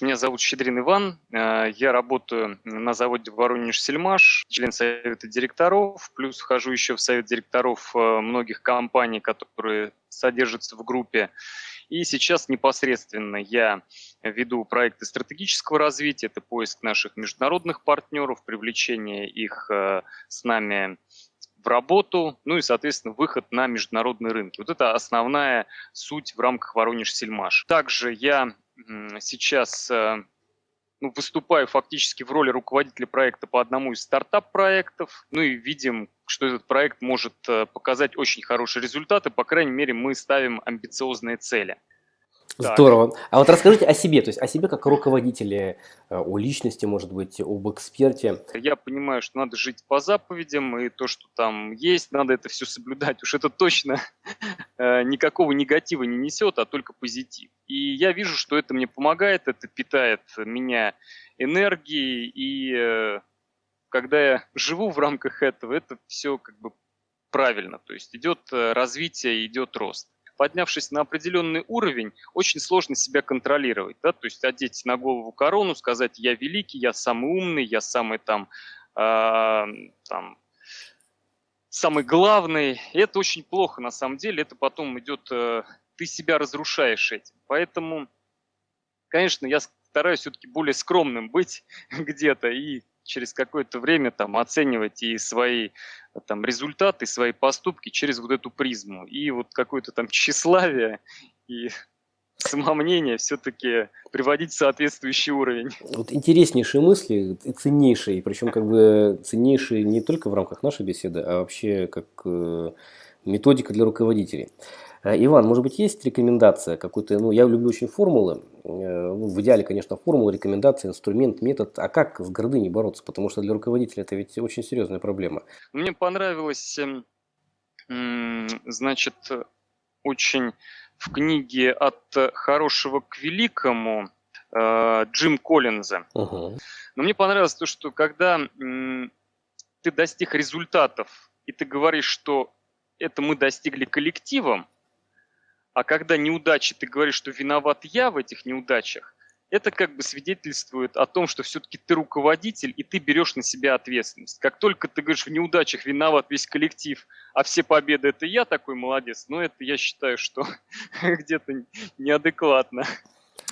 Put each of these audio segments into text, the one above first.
Меня зовут Щедрин Иван, э, я работаю на заводе Воронеж-Сельмаш, член совета директоров, плюс вхожу еще в совет директоров э, многих компаний, которые содержатся в группе. И сейчас непосредственно я веду проекты стратегического развития, это поиск наших международных партнеров, привлечение их э, с нами в работу, ну и, соответственно, выход на международные рынки. Вот это основная суть в рамках Воронеж-Сельмаш. Также я сейчас э, ну, выступаю фактически в роли руководителя проекта по одному из стартап-проектов. Ну и видим, что этот проект может э, показать очень хорошие результаты. По крайней мере, мы ставим амбициозные цели. Здорово. А вот расскажите о себе, то есть о себе как руководителе, э, о личности, может быть, об эксперте. Я понимаю, что надо жить по заповедям, и то, что там есть, надо это все соблюдать. Уж это точно э, никакого негатива не несет, а только позитив. И я вижу, что это мне помогает, это питает меня энергией, и э, когда я живу в рамках этого, это все как бы правильно. То есть идет развитие, идет рост поднявшись на определенный уровень, очень сложно себя контролировать. Да? То есть одеть на голову корону, сказать «я великий, я самый умный, я самый там, э, там самый главный». И это очень плохо на самом деле. Это потом идет, э, ты себя разрушаешь этим. Поэтому, конечно, я стараюсь все-таки более скромным быть где-то и через какое-то время там оценивать и свои там результаты, свои поступки через вот эту призму. И вот какое-то там тщеславие и самомнение все-таки приводить в соответствующий уровень. Вот интереснейшие мысли, ценнейшие, причем как бы ценнейшие не только в рамках нашей беседы, а вообще как э, методика для руководителей. Э, Иван, может быть, есть рекомендация какой-то, ну, я люблю очень формулы, э, ну, в идеале, конечно, формулы, рекомендация, инструмент, метод, а как с гордыней бороться, потому что для руководителя это ведь очень серьезная проблема. Мне понравилось, эм, значит, очень в книге «От хорошего к великому» э, Джим Коллинза. Угу. Но мне понравилось то, что когда ты достиг результатов, и ты говоришь, что это мы достигли коллективом, а когда неудачи, ты говоришь, что виноват я в этих неудачах, это как бы свидетельствует о том, что все-таки ты руководитель, и ты берешь на себя ответственность. Как только ты говоришь, в неудачах виноват весь коллектив, а все победы это я такой молодец, но это я считаю, что где-то неадекватно.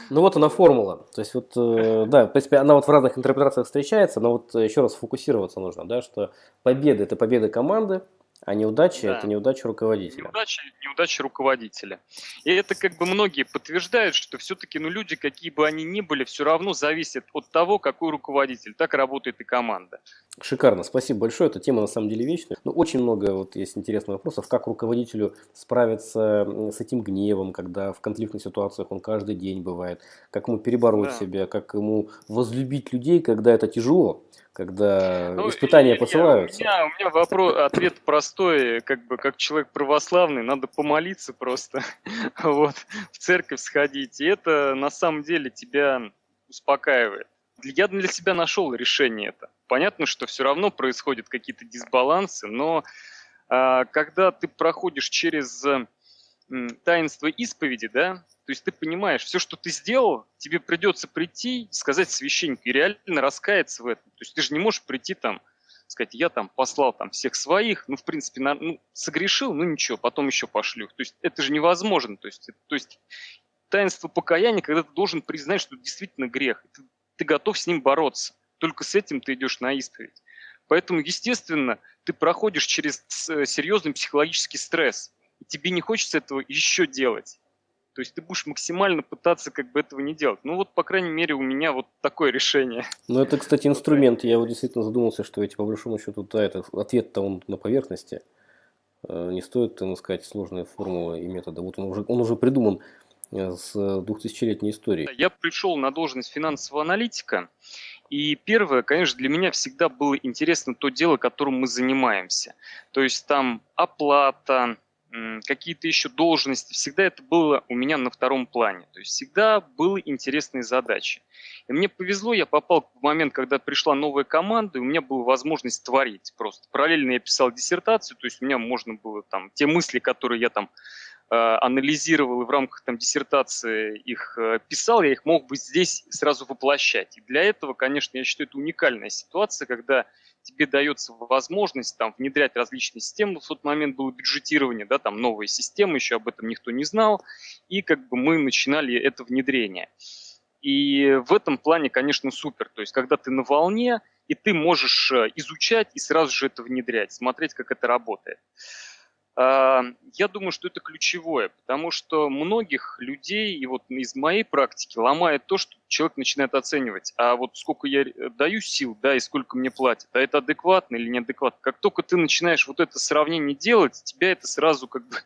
Ну вот она формула. То есть вот, э, да, в принципе, она вот в разных интерпретациях встречается, но вот еще раз фокусироваться нужно, да, что победа – это победа команды, а неудача да. это неудача руководителя. Неудача, неудача руководителя. И это как бы многие подтверждают, что все-таки ну, люди, какие бы они ни были, все равно зависят от того, какой руководитель. Так работает и команда. Шикарно, спасибо большое. Эта тема на самом деле вечная. Но ну, очень много вот есть интересных вопросов, как руководителю справиться с этим гневом, когда в конфликтных ситуациях он каждый день бывает, как ему перебороть да. себя, как ему возлюбить людей, когда это тяжело когда ну, испытания я, посылаются? У меня, у меня вопрос, ответ простой, как бы как человек православный, надо помолиться просто, вот, в церковь сходить, и это на самом деле тебя успокаивает. Я для себя нашел решение это. Понятно, что все равно происходят какие-то дисбалансы, но а, когда ты проходишь через таинство исповеди, да, то есть ты понимаешь, все, что ты сделал, тебе придется прийти, сказать священнику и реально раскаяться в этом. То есть ты же не можешь прийти там, сказать, я там послал там всех своих, ну, в принципе, на, ну, согрешил, ну, ничего, потом еще пошлю. То есть это же невозможно. То есть, то есть таинство покаяния, когда ты должен признать, что это действительно грех, ты, ты готов с ним бороться. Только с этим ты идешь на исповедь. Поэтому, естественно, ты проходишь через э, серьезный психологический стресс. Тебе не хочется этого еще делать. То есть ты будешь максимально пытаться как бы этого не делать. Ну вот, по крайней мере, у меня вот такое решение. Ну это, кстати, инструмент. Я вот действительно задумался, что эти по большому счету, да, это ответ-то он на поверхности. Э, не стоит, так сказать, сложные формулы и методы. Вот он уже, он уже придуман э, с двухтысячелетней историей. Я пришел на должность финансового аналитика, и первое, конечно, для меня всегда было интересно то дело, которым мы занимаемся. То есть там оплата, какие-то еще должности, всегда это было у меня на втором плане. То есть всегда были интересные задачи. И мне повезло, я попал в момент, когда пришла новая команда, и у меня была возможность творить просто. Параллельно я писал диссертацию, то есть у меня можно было там те мысли, которые я там анализировал и в рамках там, диссертации их писал, я их мог бы здесь сразу воплощать. И для этого, конечно, я считаю, это уникальная ситуация, когда тебе дается возможность там внедрять различные системы. В тот момент было бюджетирование, да, там новые системы, еще об этом никто не знал, и как бы мы начинали это внедрение. И в этом плане, конечно, супер. То есть, когда ты на волне, и ты можешь э, изучать и сразу же это внедрять, смотреть, как это работает. А, я думаю, что это ключевое, потому что многих людей, и вот из моей практики, ломает то, что человек начинает оценивать, а вот сколько я э, даю сил, да, и сколько мне платят, а это адекватно или неадекватно. Как только ты начинаешь вот это сравнение делать, тебя это сразу как бы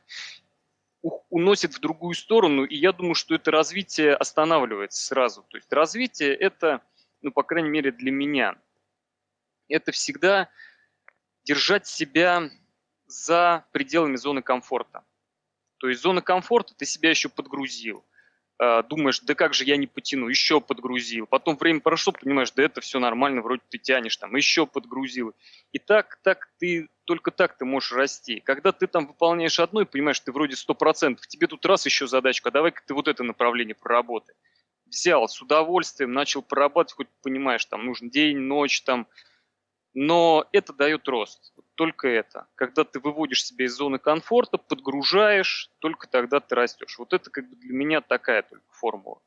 уносит в другую сторону, и я думаю, что это развитие останавливается сразу. То есть развитие это, ну, по крайней мере, для меня, это всегда держать себя за пределами зоны комфорта. То есть зона комфорта, ты себя еще подгрузил. А, думаешь, да как же я не потяну, еще подгрузил. Потом время прошло, понимаешь, да это все нормально, вроде ты тянешь там, еще подгрузил. И так, так ты, только так ты можешь расти. Когда ты там выполняешь одно и понимаешь, ты вроде 100%, тебе тут раз еще задачка, а давай-ка ты вот это направление проработай. Взял с удовольствием, начал прорабатывать, хоть понимаешь, там нужен день, ночь, там, но это дает рост только это. Когда ты выводишь себя из зоны комфорта, подгружаешь, только тогда ты растешь. Вот это как бы для меня такая только формула.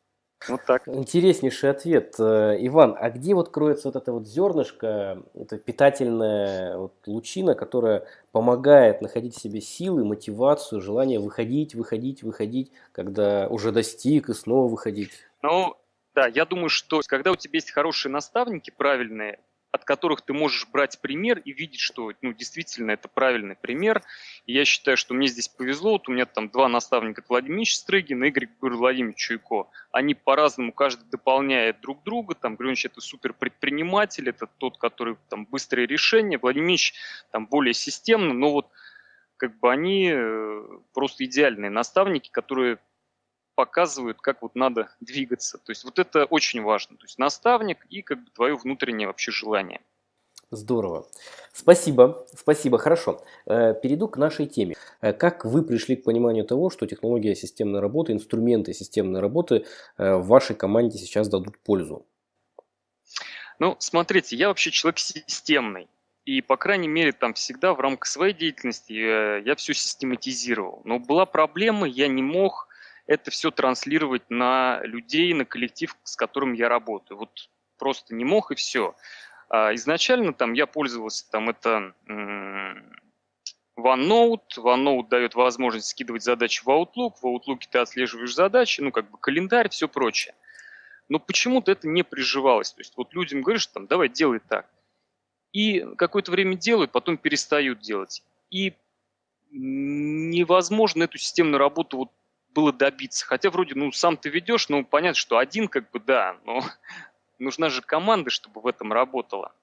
Вот так. Интереснейший ответ. Э, Иван, а где вот кроется вот это вот зернышко, это питательная вот лучина, которая помогает находить в себе силы, мотивацию, желание выходить, выходить, выходить, когда уже достиг и снова выходить? Ну, да, я думаю, что когда у тебя есть хорошие наставники, правильные, от которых ты можешь брать пример и видеть, что ну, действительно это правильный пример. И я считаю, что мне здесь повезло. Вот у меня там два наставника, Владимир Стрыгин и Игорь Владимирович Чуйко. Они по-разному, каждый дополняет друг друга. Там Григорьевич это супер предприниматель, это тот, который там быстрые решения. Владимир там более системно, но вот как бы они э, просто идеальные наставники, которые показывают, как вот надо двигаться. То есть вот это очень важно. То есть наставник и как бы твое внутреннее вообще желание. Здорово. Спасибо, спасибо, хорошо. Э, перейду к нашей теме. Э, как вы пришли к пониманию того, что технология системной работы, инструменты системной работы э, в вашей команде сейчас дадут пользу? Ну, смотрите, я вообще человек системный. И, по крайней мере, там всегда в рамках своей деятельности я все систематизировал. Но была проблема, я не мог это все транслировать на людей, на коллектив, с которым я работаю. Вот просто не мог и все. А изначально там я пользовался, там это OneNote. OneNote дает возможность скидывать задачи в Outlook. В Outlook ты отслеживаешь задачи, ну как бы календарь, все прочее. Но почему-то это не приживалось. То есть вот людям говоришь, там, давай делай так. И какое-то время делают, потом перестают делать. И невозможно эту системную работу вот было добиться. Хотя вроде, ну, сам ты ведешь, ну, понятно, что один как бы, да, но нужна же команда, чтобы в этом работала.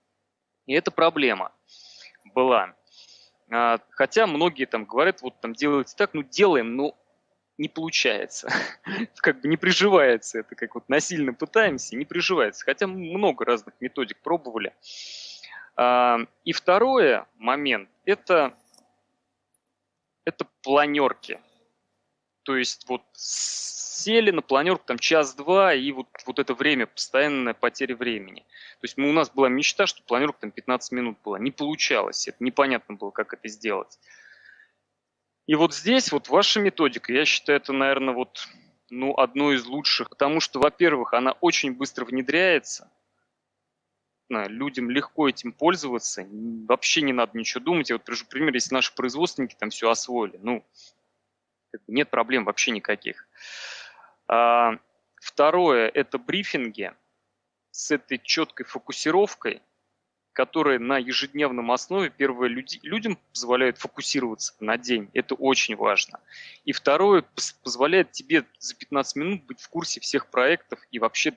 И это проблема была. А, хотя многие там говорят, вот там делайте так, ну, делаем, но не получается. как бы не приживается это, как вот насильно пытаемся, не приживается. Хотя много разных методик пробовали. А, и второе момент, это, это планерки. То есть вот сели на планерку там час-два, и вот, вот это время, постоянная потеря времени. То есть мы, у нас была мечта, что планерка там 15 минут была. Не получалось, это непонятно было, как это сделать. И вот здесь вот ваша методика, я считаю, это, наверное, вот ну, одно из лучших, потому что, во-первых, она очень быстро внедряется, людям легко этим пользоваться, вообще не надо ничего думать. Я вот привожу пример, если наши производственники там все освоили, ну, нет проблем вообще никаких. А, второе – это брифинги с этой четкой фокусировкой, которые на ежедневном основе, первое, люди, людям позволяют фокусироваться на день. Это очень важно. И второе, позволяет тебе за 15 минут быть в курсе всех проектов и вообще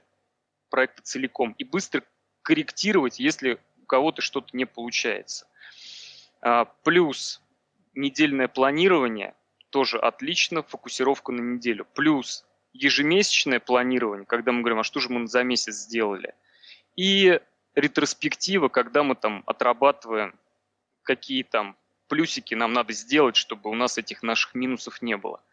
проекта целиком. И быстро корректировать, если у кого-то что-то не получается. А, плюс недельное планирование – тоже отлично, фокусировка на неделю. Плюс ежемесячное планирование, когда мы говорим, а что же мы за месяц сделали. И ретроспектива, когда мы там отрабатываем, какие там плюсики нам надо сделать, чтобы у нас этих наших минусов не было.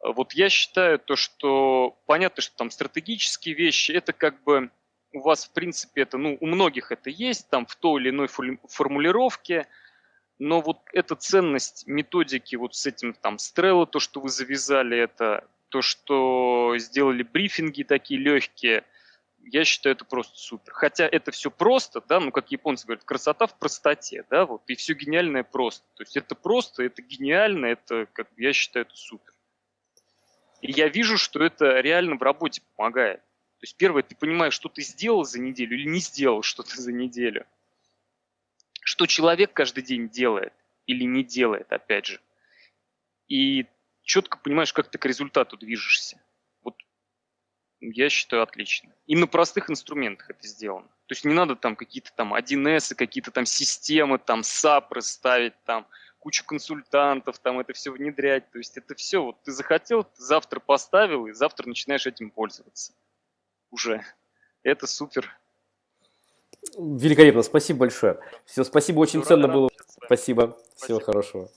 Вот я считаю то, что понятно, что там стратегические вещи, это как бы у вас, в принципе, это, ну, у многих это есть, там, в той или иной формулировке, но вот эта ценность методики вот с этим там Стрелла, то, что вы завязали, это то, что сделали брифинги такие легкие, я считаю, это просто супер. Хотя это все просто, да, ну, как японцы говорят, красота в простоте, да, вот, и все гениальное просто. То есть это просто, это гениально, это, как я считаю, это супер. И я вижу, что это реально в работе помогает. То есть первое, ты понимаешь, что ты сделал за неделю или не сделал что-то за неделю. Что человек каждый день делает или не делает, опять же. И четко понимаешь, как ты к результату движешься. Вот я считаю отлично. И на простых инструментах это сделано. То есть не надо там какие-то там 1С, какие-то там системы, там САПры ставить, там кучу консультантов, там это все внедрять. То есть это все, вот ты захотел, ты завтра поставил, и завтра начинаешь этим пользоваться уже. Это супер. Великолепно, спасибо большое. Все, спасибо, очень Все, ценно было. Спасибо. спасибо, всего хорошего.